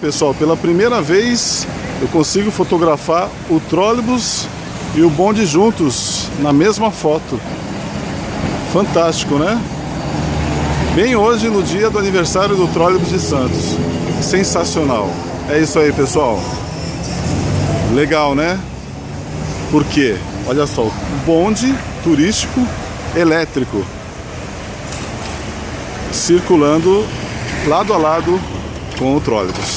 Pessoal, pela primeira vez eu consigo fotografar o trólebus e o bonde juntos na mesma foto. Fantástico, né? Bem hoje no dia do aniversário do trólebus de Santos. Sensacional. É isso aí, pessoal. Legal, né? Porque. Olha só, bonde turístico elétrico circulando lado a lado com o trólebus.